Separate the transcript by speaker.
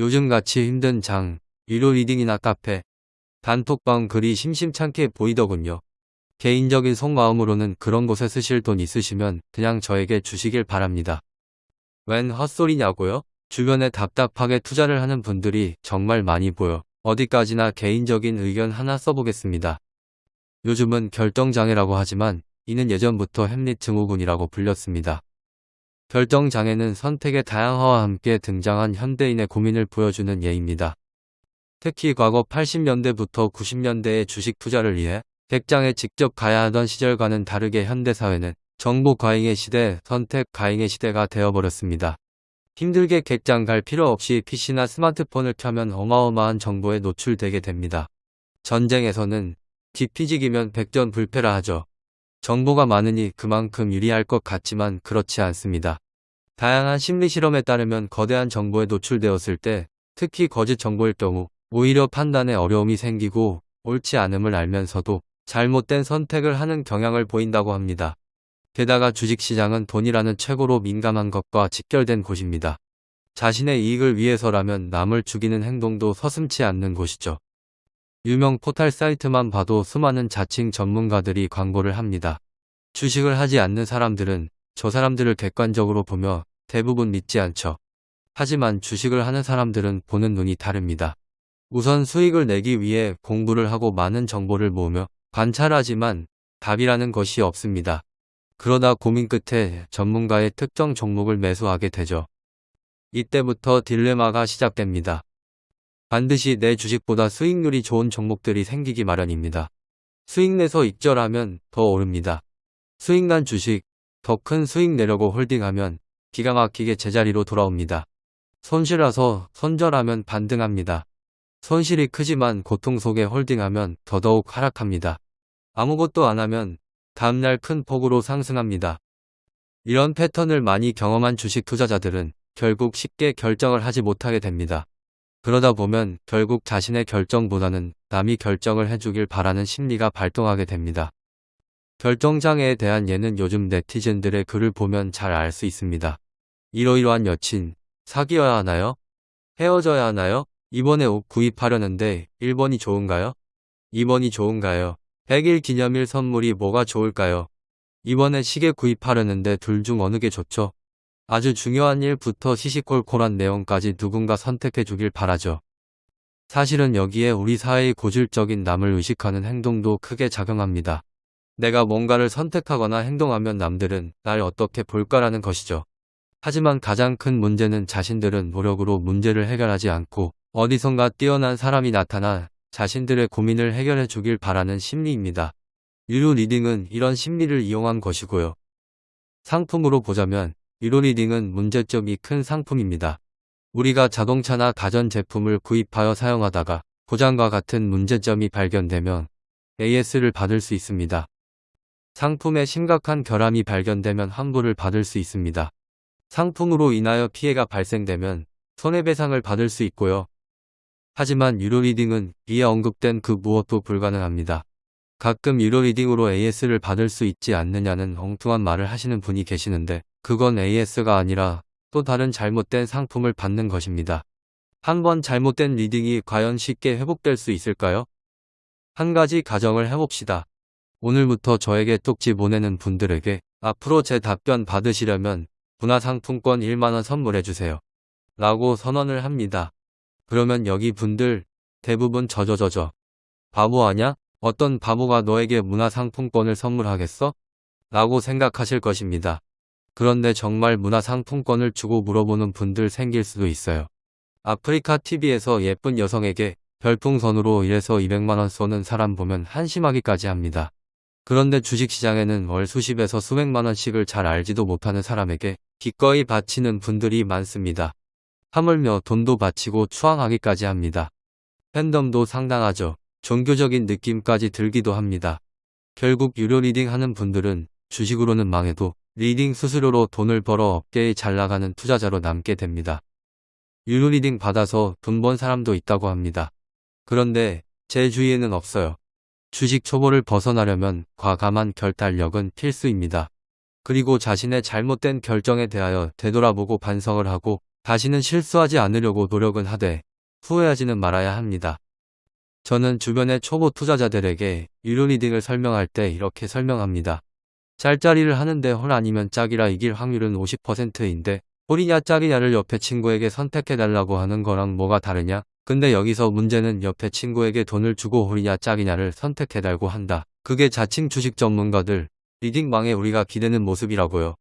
Speaker 1: 요즘같이 힘든 장, 유료 리딩이나 카페, 단톡방 글이 심심찮게 보이더군요. 개인적인 속마음으로는 그런 곳에 쓰실 돈 있으시면 그냥 저에게 주시길 바랍니다. 웬 헛소리냐고요? 주변에 답답하게 투자를 하는 분들이 정말 많이 보여 어디까지나 개인적인 의견 하나 써보겠습니다. 요즘은 결정장애라고 하지만 이는 예전부터 햄릿 증후군이라고 불렸습니다. 결정장애는 선택의 다양화와 함께 등장한 현대인의 고민을 보여주는 예입니다. 특히 과거 80년대부터 90년대의 주식 투자를 위해 백장에 직접 가야 하던 시절과는 다르게 현대사회는 정보 과잉의 시대, 선택 과잉의 시대가 되어버렸습니다. 힘들게 객장 갈 필요 없이 PC나 스마트폰을 켜면 어마어마한 정보에 노출되게 됩니다. 전쟁에서는 디피직이면 백전불패라 하죠. 정보가 많으니 그만큼 유리할 것 같지만 그렇지 않습니다. 다양한 심리 실험에 따르면 거대한 정보에 노출되었을 때 특히 거짓 정보일 경우 오히려 판단에 어려움이 생기고 옳지 않음을 알면서도 잘못된 선택을 하는 경향을 보인다고 합니다. 게다가 주식시장은 돈이라는 최고로 민감한 것과 직결된 곳입니다. 자신의 이익을 위해서라면 남을 죽이는 행동도 서슴치 않는 곳이죠. 유명 포탈 사이트만 봐도 수많은 자칭 전문가들이 광고를 합니다. 주식을 하지 않는 사람들은 저 사람들을 객관적으로 보며 대부분 믿지 않죠. 하지만 주식을 하는 사람들은 보는 눈이 다릅니다. 우선 수익을 내기 위해 공부를 하고 많은 정보를 모으며 관찰하지만 답이라는 것이 없습니다. 그러다 고민 끝에 전문가의 특정 종목을 매수하게 되죠. 이때부터 딜레마가 시작됩니다. 반드시 내 주식보다 수익률이 좋은 종목들이 생기기 마련입니다. 수익 내서 익절하면 더 오릅니다. 수익 난 주식, 더 큰 수익 내려고 홀딩하면 기가 막히게 제자리로 돌아옵니다. 손실라서 손절하면 반등합니다. 손실이 크지만 고통 속에 홀딩하면 더더욱 하락합니다. 아무것도 안 하면 다음날 큰 폭으로 상승합니다. 이런 패턴을 많이 경험한 주식 투자자들은 결국 쉽게 결정을 하지 못하게 됩니다. 그러다 보면 결국 자신의 결정보다는 남이 결정을 해주길 바라는 심리가 발동하게 됩니다. 결정장애에 대한 예는 요즘 네티즌들의 글을 보면 잘 알 수 있습니다. 이러이러한 여친, 사귀어야 하나요? 헤어져야 하나요? 이번에 옷 구입하려는데 1번이 좋은가요? 2번이 좋은가요? 100일 기념일 선물이 뭐가 좋을까요? 이번에 시계 구입하려는데 둘 중 어느 게 좋죠? 아주 중요한 일부터 시시콜콜한 내용까지 누군가 선택해 주길 바라죠. 사실은 여기에 우리 사회의 고질적인 남을 의식하는 행동도 크게 작용합니다. 내가 뭔가를 선택하거나 행동하면 남들은 날 어떻게 볼까라는 것이죠. 하지만 가장 큰 문제는 자신들은 노력으로 문제를 해결하지 않고 어디선가 뛰어난 사람이 나타나 자신들의 고민을 해결해 주길 바라는 심리입니다. 유료 리딩은 이런 심리를 이용한 것이고요. 상품으로 보자면 유료 리딩은 문제점이 큰 상품입니다. 우리가 자동차나 가전제품을 구입하여 사용하다가 고장과 같은 문제점이 발견되면 AS를 받을 수 있습니다. 상품에 심각한 결함이 발견되면 환불을 받을 수 있습니다. 상품으로 인하여 피해가 발생되면 손해배상을 받을 수 있고요. 하지만 유료 리딩은 위에 언급된 그 무엇도 불가능합니다. 가끔 유료 리딩으로 AS를 받을 수 있지 않느냐는 엉뚱한 말을 하시는 분이 계시는데 그건 AS가 아니라 또 다른 잘못된 상품을 받는 것입니다. 한 번 잘못된 리딩이 과연 쉽게 회복될 수 있을까요? 한 가지 가정을 해봅시다. 오늘부터 저에게 쪽지 보내는 분들에게 앞으로 제 답변 받으시려면 문화상품권 1만원 선물해주세요. 라고 선언을 합니다. 그러면 여기 분들 대부분 저저저저 바보 아냐? 어떤 바보가 너에게 문화상품권을 선물하겠어? 라고 생각하실 것입니다. 그런데 정말 문화상품권을 주고 물어보는 분들 생길 수도 있어요. 아프리카 TV에서 예쁜 여성에게 별풍선으로 1에서 200만원 쏘는 사람 보면 한심하기까지 합니다. 그런데 주식시장에는 월 수십에서 수백만원씩을 잘 알지도 못하는 사람에게 기꺼이 바치는 분들이 많습니다. 하물며 돈도 바치고 추앙하기까지 합니다. 팬덤도 상당하죠. 종교적인 느낌까지 들기도 합니다. 결국 유료 리딩 하는 분들은 주식으로는 망해도 리딩 수수료로 돈을 벌어 업계에 잘 나가는 투자자로 남게 됩니다. 유료 리딩 받아서 돈 번 사람도 있다고 합니다. 그런데 제 주위에는 없어요. 주식 초보를 벗어나려면 과감한 결단력은 필수입니다. 그리고 자신의 잘못된 결정에 대하여 되돌아보고 반성을 하고 다시는 실수하지 않으려고 노력은 하되 후회하지는 말아야 합니다. 저는 주변의 초보 투자자들에게 유료 리딩을 설명할 때 이렇게 설명합니다. 짤짜리를 하는데 홀 아니면 짝이라 이길 확률은 50%인데 홀이냐 짝이냐를 옆에 친구에게 선택해달라고 하는 거랑 뭐가 다르냐? 근데 여기서 문제는 옆에 친구에게 돈을 주고 홀이냐 짝이냐를 선택해달고 한다. 그게 자칭 주식 전문가들, 리딩방에 우리가 기대는 모습이라고요.